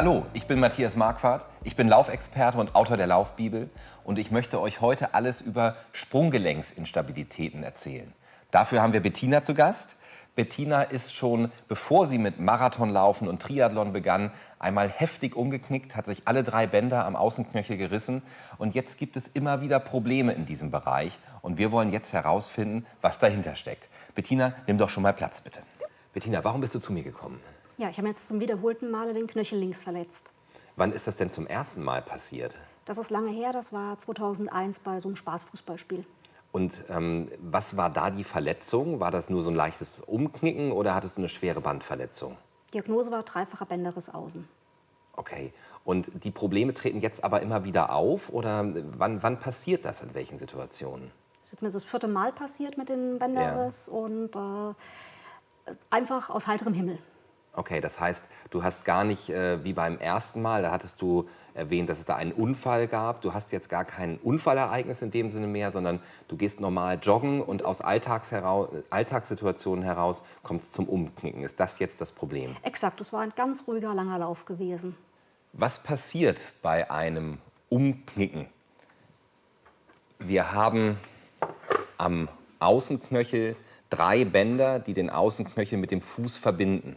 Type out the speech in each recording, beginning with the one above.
Hallo, ich bin Matthias Marquardt, ich bin Laufexperte und Autor der Laufbibel und ich möchte euch heute alles über Sprunggelenksinstabilitäten erzählen. Dafür haben wir Bettina zu Gast. Bettina ist schon, bevor sie mit Marathonlaufen und Triathlon begann, einmal heftig umgeknickt, hat sich alle drei Bänder am Außenknöchel gerissen und jetzt gibt es immer wieder Probleme in diesem Bereich und wir wollen jetzt herausfinden, was dahinter steckt. Bettina, nimm doch schon mal Platz, bitte. Bettina, warum bist du zu mir gekommen? Ja, ich habe jetzt zum wiederholten Male den Knöchel links verletzt. Wann ist das denn zum ersten Mal passiert? Das ist lange her, das war 2001 bei so einem Spaßfußballspiel. Und ähm, was war da die Verletzung? War das nur so ein leichtes Umknicken oder hattest du eine schwere Bandverletzung? Diagnose war dreifacher Bänderriss außen. Okay. Und die Probleme treten jetzt aber immer wieder auf oder wann, wann passiert das, in welchen Situationen? Es ist mir das vierte Mal passiert mit dem Bänderriss ja. und äh, einfach aus heiterem Himmel. Okay, das heißt, du hast gar nicht äh, wie beim ersten Mal, da hattest du erwähnt, dass es da einen Unfall gab. Du hast jetzt gar kein Unfallereignis in dem Sinne mehr, sondern du gehst normal joggen und aus Alltags heraus, Alltagssituationen heraus kommt es zum Umknicken. Ist das jetzt das Problem? Exakt, es war ein ganz ruhiger, langer Lauf gewesen. Was passiert bei einem Umknicken? Wir haben am Außenknöchel drei Bänder, die den Außenknöchel mit dem Fuß verbinden.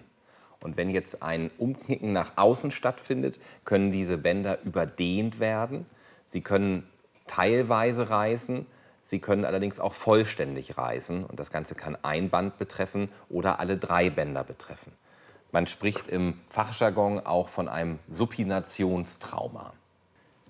Und wenn jetzt ein Umknicken nach außen stattfindet, können diese Bänder überdehnt werden. Sie können teilweise reißen, sie können allerdings auch vollständig reißen. Und das Ganze kann ein Band betreffen oder alle drei Bänder betreffen. Man spricht im Fachjargon auch von einem Supinationstrauma.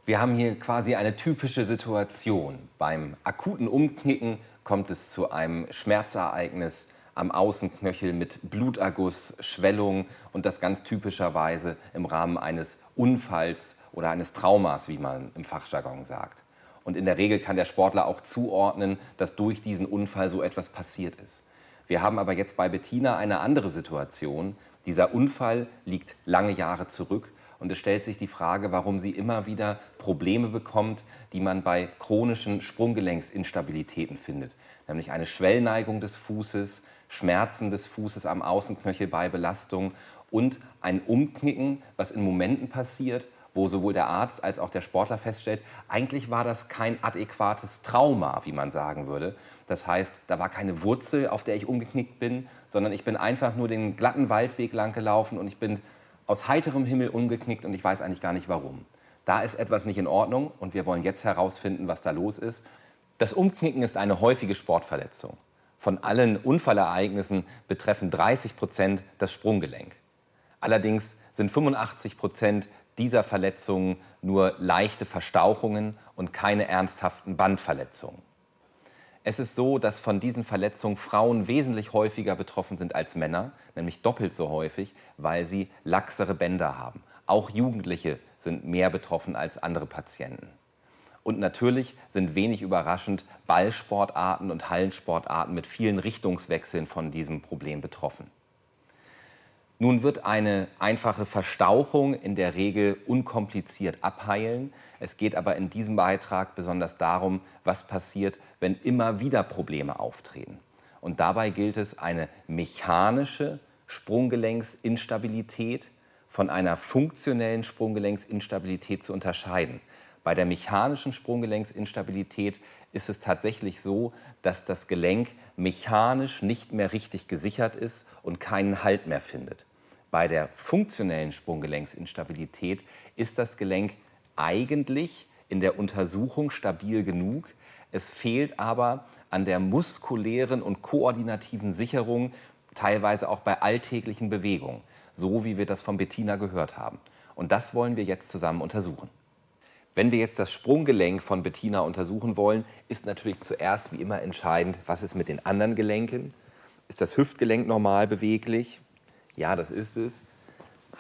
Wir haben hier quasi eine typische Situation. Beim akuten Umknicken kommt es zu einem Schmerzereignis am Außenknöchel mit Bluterguss, Schwellung und das ganz typischerweise im Rahmen eines Unfalls oder eines Traumas, wie man im Fachjargon sagt. Und in der Regel kann der Sportler auch zuordnen, dass durch diesen Unfall so etwas passiert ist. Wir haben aber jetzt bei Bettina eine andere Situation. Dieser Unfall liegt lange Jahre zurück und es stellt sich die Frage, warum sie immer wieder Probleme bekommt, die man bei chronischen Sprunggelenksinstabilitäten findet. Nämlich eine Schwellneigung des Fußes, Schmerzen des Fußes am Außenknöchel bei Belastung und ein Umknicken, was in Momenten passiert, wo sowohl der Arzt als auch der Sportler feststellt, eigentlich war das kein adäquates Trauma, wie man sagen würde. Das heißt, da war keine Wurzel, auf der ich umgeknickt bin, sondern ich bin einfach nur den glatten Waldweg lang gelaufen und ich bin aus heiterem Himmel umgeknickt und ich weiß eigentlich gar nicht warum. Da ist etwas nicht in Ordnung und wir wollen jetzt herausfinden, was da los ist. Das Umknicken ist eine häufige Sportverletzung. Von allen Unfallereignissen betreffen 30 Prozent das Sprunggelenk. Allerdings sind 85 Prozent dieser Verletzungen nur leichte Verstauchungen und keine ernsthaften Bandverletzungen. Es ist so, dass von diesen Verletzungen Frauen wesentlich häufiger betroffen sind als Männer, nämlich doppelt so häufig, weil sie laxere Bänder haben. Auch Jugendliche sind mehr betroffen als andere Patienten. Und natürlich sind wenig überraschend Ballsportarten und Hallensportarten mit vielen Richtungswechseln von diesem Problem betroffen. Nun wird eine einfache Verstauchung in der Regel unkompliziert abheilen. Es geht aber in diesem Beitrag besonders darum, was passiert, wenn immer wieder Probleme auftreten. Und dabei gilt es, eine mechanische Sprunggelenksinstabilität von einer funktionellen Sprunggelenksinstabilität zu unterscheiden. Bei der mechanischen Sprunggelenksinstabilität ist es tatsächlich so, dass das Gelenk mechanisch nicht mehr richtig gesichert ist und keinen Halt mehr findet. Bei der funktionellen Sprunggelenksinstabilität ist das Gelenk eigentlich in der Untersuchung stabil genug. Es fehlt aber an der muskulären und koordinativen Sicherung, teilweise auch bei alltäglichen Bewegungen, so wie wir das von Bettina gehört haben. Und das wollen wir jetzt zusammen untersuchen. Wenn wir jetzt das Sprunggelenk von Bettina untersuchen wollen, ist natürlich zuerst wie immer entscheidend, was ist mit den anderen Gelenken? Ist das Hüftgelenk normal beweglich? Ja, das ist es.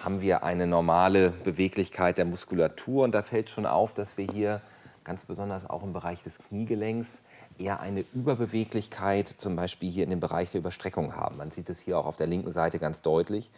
Haben wir eine normale Beweglichkeit der Muskulatur? Und da fällt schon auf, dass wir hier ganz besonders auch im Bereich des Kniegelenks eher eine Überbeweglichkeit, zum Beispiel hier in dem Bereich der Überstreckung haben. Man sieht es hier auch auf der linken Seite ganz deutlich.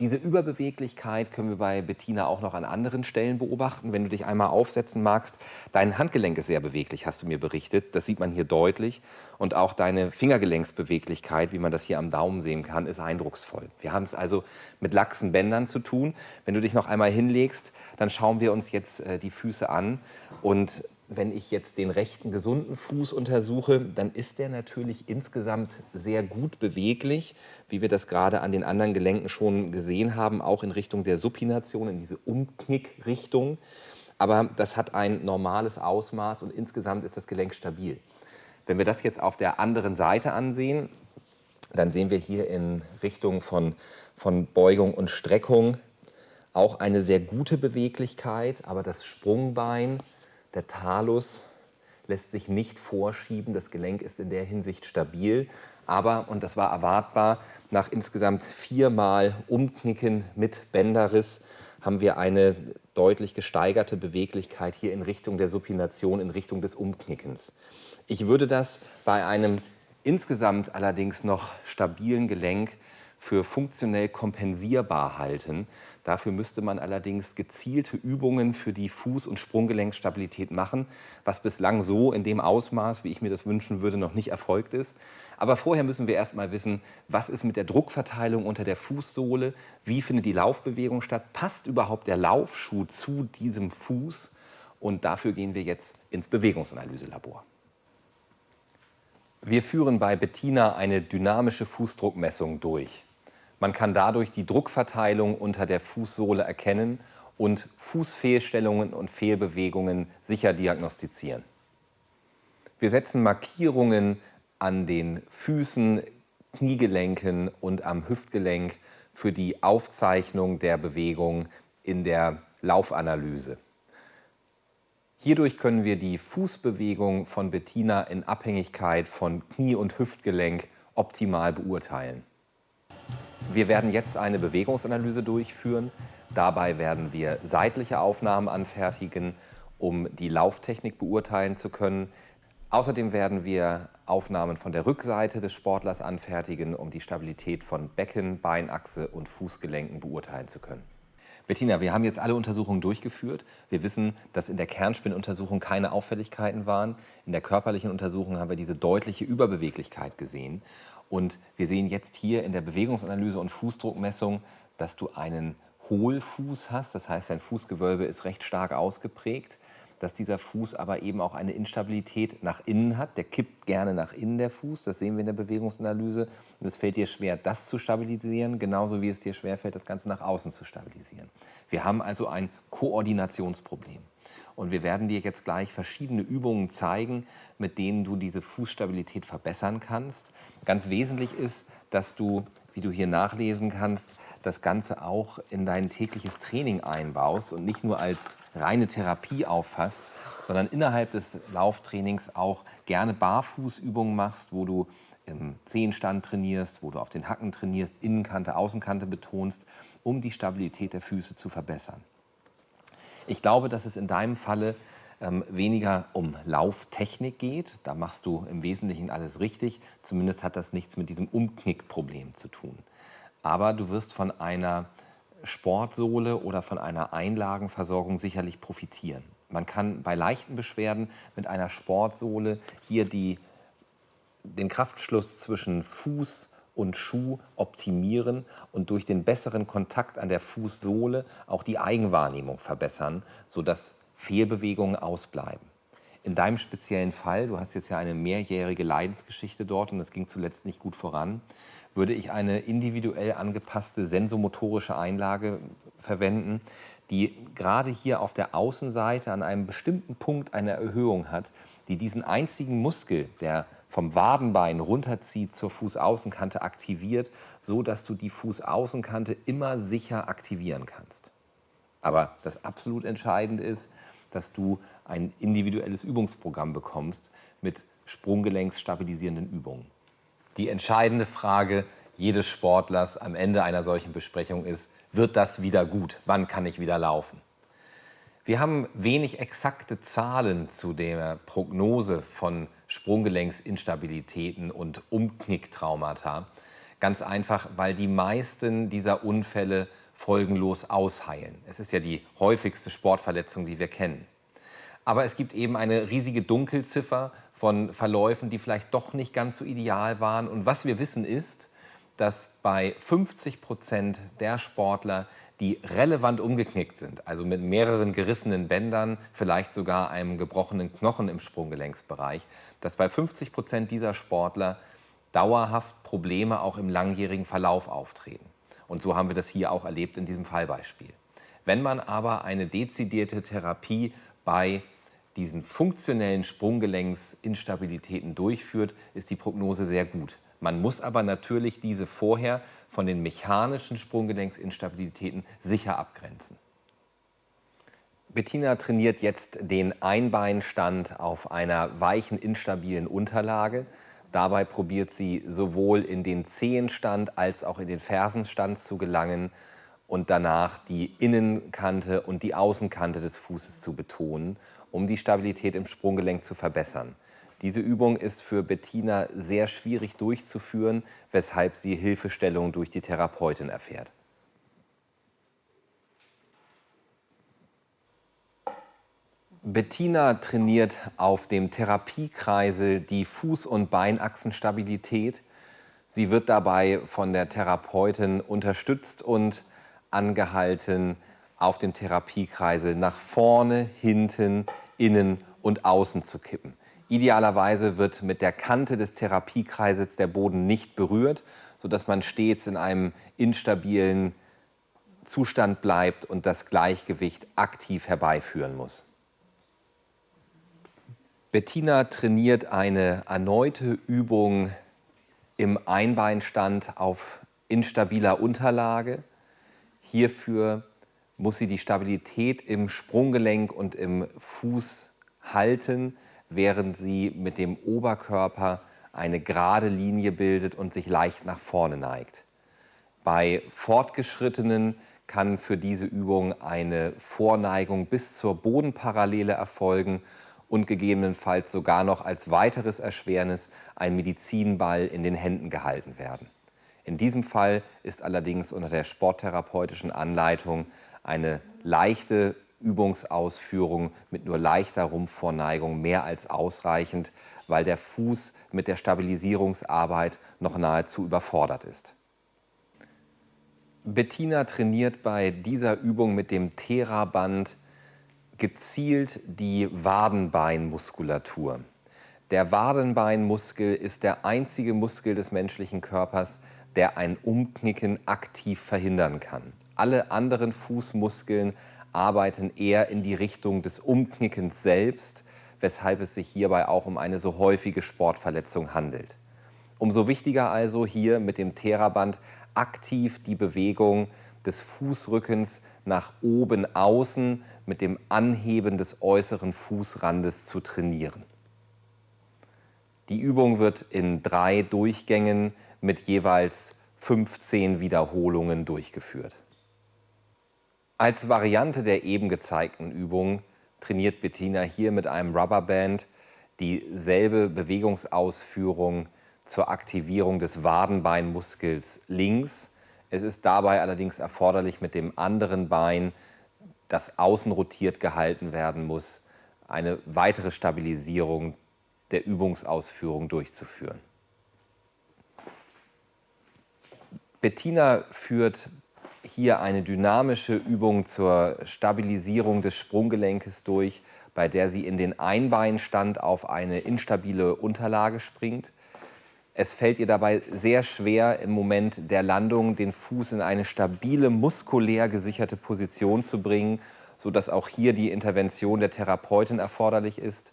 Diese Überbeweglichkeit können wir bei Bettina auch noch an anderen Stellen beobachten. Wenn du dich einmal aufsetzen magst, dein Handgelenk ist sehr beweglich, hast du mir berichtet. Das sieht man hier deutlich. Und auch deine Fingergelenksbeweglichkeit, wie man das hier am Daumen sehen kann, ist eindrucksvoll. Wir haben es also mit laxen Bändern zu tun. Wenn du dich noch einmal hinlegst, dann schauen wir uns jetzt äh, die Füße an. Und wenn ich jetzt den rechten gesunden Fuß untersuche, dann ist der natürlich insgesamt sehr gut beweglich, wie wir das gerade an den anderen Gelenken schon gesehen haben, auch in Richtung der Supination, in diese Umknickrichtung. Aber das hat ein normales Ausmaß und insgesamt ist das Gelenk stabil. Wenn wir das jetzt auf der anderen Seite ansehen, dann sehen wir hier in Richtung von, von Beugung und Streckung auch eine sehr gute Beweglichkeit, aber das Sprungbein der Talus lässt sich nicht vorschieben. Das Gelenk ist in der Hinsicht stabil. Aber, und das war erwartbar, nach insgesamt viermal Umknicken mit Bänderriss haben wir eine deutlich gesteigerte Beweglichkeit hier in Richtung der Supination, in Richtung des Umknickens. Ich würde das bei einem insgesamt allerdings noch stabilen Gelenk für funktionell kompensierbar halten. Dafür müsste man allerdings gezielte Übungen für die Fuß- und Sprunggelenkstabilität machen, was bislang so in dem Ausmaß, wie ich mir das wünschen würde, noch nicht erfolgt ist. Aber vorher müssen wir erst mal wissen, was ist mit der Druckverteilung unter der Fußsohle, wie findet die Laufbewegung statt, passt überhaupt der Laufschuh zu diesem Fuß? Und dafür gehen wir jetzt ins Bewegungsanalyselabor. Wir führen bei Bettina eine dynamische Fußdruckmessung durch. Man kann dadurch die Druckverteilung unter der Fußsohle erkennen und Fußfehlstellungen und Fehlbewegungen sicher diagnostizieren. Wir setzen Markierungen an den Füßen, Kniegelenken und am Hüftgelenk für die Aufzeichnung der Bewegung in der Laufanalyse. Hierdurch können wir die Fußbewegung von Bettina in Abhängigkeit von Knie- und Hüftgelenk optimal beurteilen. Wir werden jetzt eine Bewegungsanalyse durchführen. Dabei werden wir seitliche Aufnahmen anfertigen, um die Lauftechnik beurteilen zu können. Außerdem werden wir Aufnahmen von der Rückseite des Sportlers anfertigen, um die Stabilität von Becken, Beinachse und Fußgelenken beurteilen zu können. Bettina, wir haben jetzt alle Untersuchungen durchgeführt. Wir wissen, dass in der Kernspinnuntersuchung keine Auffälligkeiten waren. In der körperlichen Untersuchung haben wir diese deutliche Überbeweglichkeit gesehen. Und wir sehen jetzt hier in der Bewegungsanalyse und Fußdruckmessung, dass du einen Hohlfuß hast. Das heißt, dein Fußgewölbe ist recht stark ausgeprägt. Dass dieser Fuß aber eben auch eine Instabilität nach innen hat. Der kippt gerne nach innen, der Fuß. Das sehen wir in der Bewegungsanalyse. Und es fällt dir schwer, das zu stabilisieren, genauso wie es dir schwer fällt, das Ganze nach außen zu stabilisieren. Wir haben also ein Koordinationsproblem. Und wir werden dir jetzt gleich verschiedene Übungen zeigen, mit denen du diese Fußstabilität verbessern kannst. Ganz wesentlich ist, dass du, wie du hier nachlesen kannst, das Ganze auch in dein tägliches Training einbaust und nicht nur als reine Therapie auffasst, sondern innerhalb des Lauftrainings auch gerne Barfußübungen machst, wo du im Zehenstand trainierst, wo du auf den Hacken trainierst, Innenkante, Außenkante betonst, um die Stabilität der Füße zu verbessern. Ich glaube, dass es in deinem Falle ähm, weniger um Lauftechnik geht. Da machst du im Wesentlichen alles richtig. Zumindest hat das nichts mit diesem Umknickproblem zu tun. Aber du wirst von einer Sportsohle oder von einer Einlagenversorgung sicherlich profitieren. Man kann bei leichten Beschwerden mit einer Sportsohle hier die, den Kraftschluss zwischen Fuß und Schuh optimieren und durch den besseren Kontakt an der Fußsohle auch die Eigenwahrnehmung verbessern, sodass Fehlbewegungen ausbleiben. In deinem speziellen Fall, du hast jetzt ja eine mehrjährige Leidensgeschichte dort und es ging zuletzt nicht gut voran, würde ich eine individuell angepasste sensomotorische Einlage verwenden, die gerade hier auf der Außenseite an einem bestimmten Punkt eine Erhöhung hat, die diesen einzigen Muskel, der vom Wadenbein runterzieht zur Fußaußenkante aktiviert, so dass du die Fußaußenkante immer sicher aktivieren kannst. Aber das absolut Entscheidende ist, dass du ein individuelles Übungsprogramm bekommst mit sprunggelenksstabilisierenden Übungen. Die entscheidende Frage jedes Sportlers am Ende einer solchen Besprechung ist, wird das wieder gut? Wann kann ich wieder laufen? Wir haben wenig exakte Zahlen zu der Prognose von Sprunggelenksinstabilitäten und Umknicktraumata. Ganz einfach, weil die meisten dieser Unfälle folgenlos ausheilen. Es ist ja die häufigste Sportverletzung, die wir kennen. Aber es gibt eben eine riesige Dunkelziffer von Verläufen, die vielleicht doch nicht ganz so ideal waren. Und was wir wissen ist, dass bei 50 Prozent der Sportler, die relevant umgeknickt sind, also mit mehreren gerissenen Bändern, vielleicht sogar einem gebrochenen Knochen im Sprunggelenksbereich, dass bei 50 Prozent dieser Sportler dauerhaft Probleme auch im langjährigen Verlauf auftreten. Und so haben wir das hier auch erlebt in diesem Fallbeispiel. Wenn man aber eine dezidierte Therapie bei diesen funktionellen Sprunggelenksinstabilitäten durchführt, ist die Prognose sehr gut. Man muss aber natürlich diese vorher von den mechanischen Sprunggelenksinstabilitäten sicher abgrenzen. Bettina trainiert jetzt den Einbeinstand auf einer weichen, instabilen Unterlage. Dabei probiert sie sowohl in den Zehenstand als auch in den Fersenstand zu gelangen und danach die Innenkante und die Außenkante des Fußes zu betonen, um die Stabilität im Sprunggelenk zu verbessern. Diese Übung ist für Bettina sehr schwierig durchzuführen, weshalb sie Hilfestellung durch die Therapeutin erfährt. Bettina trainiert auf dem Therapiekreisel die Fuß- und Beinachsenstabilität. Sie wird dabei von der Therapeutin unterstützt und angehalten, auf dem Therapiekreisel nach vorne, hinten, innen und außen zu kippen. Idealerweise wird mit der Kante des Therapiekreisels der Boden nicht berührt, sodass man stets in einem instabilen Zustand bleibt und das Gleichgewicht aktiv herbeiführen muss. Bettina trainiert eine erneute Übung im Einbeinstand auf instabiler Unterlage. Hierfür muss sie die Stabilität im Sprunggelenk und im Fuß halten, während sie mit dem Oberkörper eine gerade Linie bildet und sich leicht nach vorne neigt. Bei Fortgeschrittenen kann für diese Übung eine Vorneigung bis zur Bodenparallele erfolgen und gegebenenfalls sogar noch als weiteres Erschwernis ein Medizinball in den Händen gehalten werden. In diesem Fall ist allerdings unter der sporttherapeutischen Anleitung eine leichte Übungsausführung mit nur leichter Rumpfvorneigung mehr als ausreichend, weil der Fuß mit der Stabilisierungsarbeit noch nahezu überfordert ist. Bettina trainiert bei dieser Übung mit dem Theraband gezielt die Wadenbeinmuskulatur. Der Wadenbeinmuskel ist der einzige Muskel des menschlichen Körpers, der ein Umknicken aktiv verhindern kann. Alle anderen Fußmuskeln arbeiten eher in die Richtung des Umknickens selbst, weshalb es sich hierbei auch um eine so häufige Sportverletzung handelt. Umso wichtiger also hier mit dem Theraband aktiv die Bewegung des Fußrückens nach oben außen mit dem Anheben des äußeren Fußrandes zu trainieren. Die Übung wird in drei Durchgängen mit jeweils 15 Wiederholungen durchgeführt. Als Variante der eben gezeigten Übung trainiert Bettina hier mit einem Rubberband dieselbe Bewegungsausführung zur Aktivierung des Wadenbeinmuskels links es ist dabei allerdings erforderlich, mit dem anderen Bein, das außen rotiert gehalten werden muss, eine weitere Stabilisierung der Übungsausführung durchzuführen. Bettina führt hier eine dynamische Übung zur Stabilisierung des Sprunggelenkes durch, bei der sie in den Einbeinstand auf eine instabile Unterlage springt. Es fällt ihr dabei sehr schwer, im Moment der Landung den Fuß in eine stabile, muskulär gesicherte Position zu bringen, sodass auch hier die Intervention der Therapeutin erforderlich ist.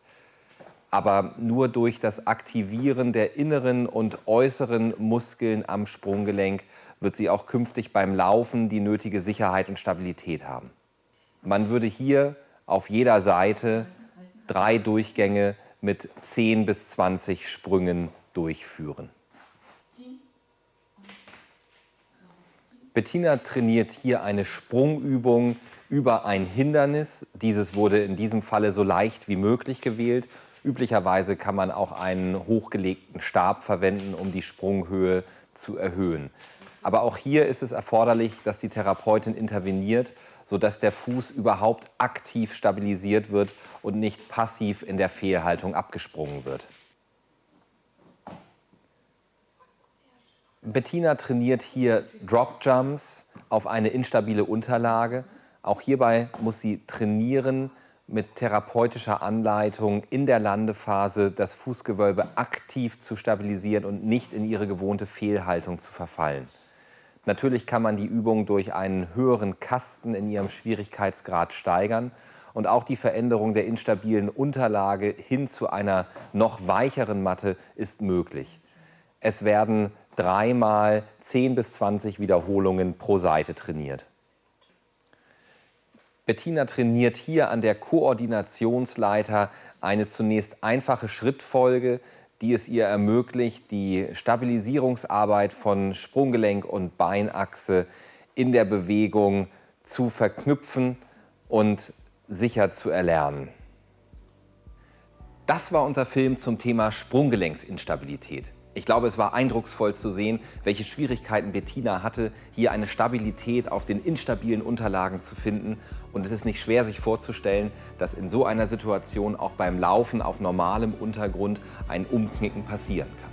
Aber nur durch das Aktivieren der inneren und äußeren Muskeln am Sprunggelenk wird sie auch künftig beim Laufen die nötige Sicherheit und Stabilität haben. Man würde hier auf jeder Seite drei Durchgänge mit 10 bis 20 Sprüngen durchführen. Bettina trainiert hier eine Sprungübung über ein Hindernis. Dieses wurde in diesem Falle so leicht wie möglich gewählt. Üblicherweise kann man auch einen hochgelegten Stab verwenden, um die Sprunghöhe zu erhöhen. Aber auch hier ist es erforderlich, dass die Therapeutin interveniert, sodass der Fuß überhaupt aktiv stabilisiert wird und nicht passiv in der Fehlhaltung abgesprungen wird. Bettina trainiert hier Drop Jumps auf eine instabile Unterlage. Auch hierbei muss sie trainieren, mit therapeutischer Anleitung in der Landephase das Fußgewölbe aktiv zu stabilisieren und nicht in ihre gewohnte Fehlhaltung zu verfallen. Natürlich kann man die Übung durch einen höheren Kasten in ihrem Schwierigkeitsgrad steigern und auch die Veränderung der instabilen Unterlage hin zu einer noch weicheren Matte ist möglich. Es werden dreimal 10 bis 20 Wiederholungen pro Seite trainiert. Bettina trainiert hier an der Koordinationsleiter eine zunächst einfache Schrittfolge, die es ihr ermöglicht, die Stabilisierungsarbeit von Sprunggelenk und Beinachse in der Bewegung zu verknüpfen und sicher zu erlernen. Das war unser Film zum Thema Sprunggelenksinstabilität. Ich glaube, es war eindrucksvoll zu sehen, welche Schwierigkeiten Bettina hatte, hier eine Stabilität auf den instabilen Unterlagen zu finden. Und es ist nicht schwer, sich vorzustellen, dass in so einer Situation auch beim Laufen auf normalem Untergrund ein Umknicken passieren kann.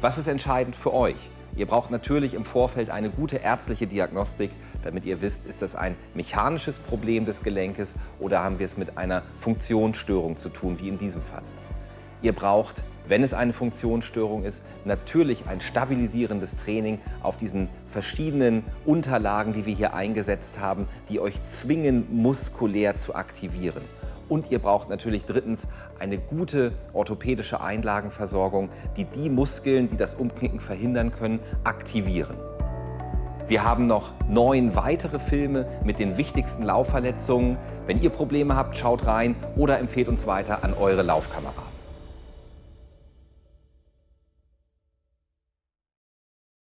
Was ist entscheidend für euch? Ihr braucht natürlich im Vorfeld eine gute ärztliche Diagnostik, damit ihr wisst, ist das ein mechanisches Problem des Gelenkes oder haben wir es mit einer Funktionsstörung zu tun, wie in diesem Fall. Ihr braucht wenn es eine Funktionsstörung ist, natürlich ein stabilisierendes Training auf diesen verschiedenen Unterlagen, die wir hier eingesetzt haben, die euch zwingen, muskulär zu aktivieren. Und ihr braucht natürlich drittens eine gute orthopädische Einlagenversorgung, die die Muskeln, die das Umknicken verhindern können, aktivieren. Wir haben noch neun weitere Filme mit den wichtigsten Laufverletzungen. Wenn ihr Probleme habt, schaut rein oder empfehlt uns weiter an eure Laufkamera.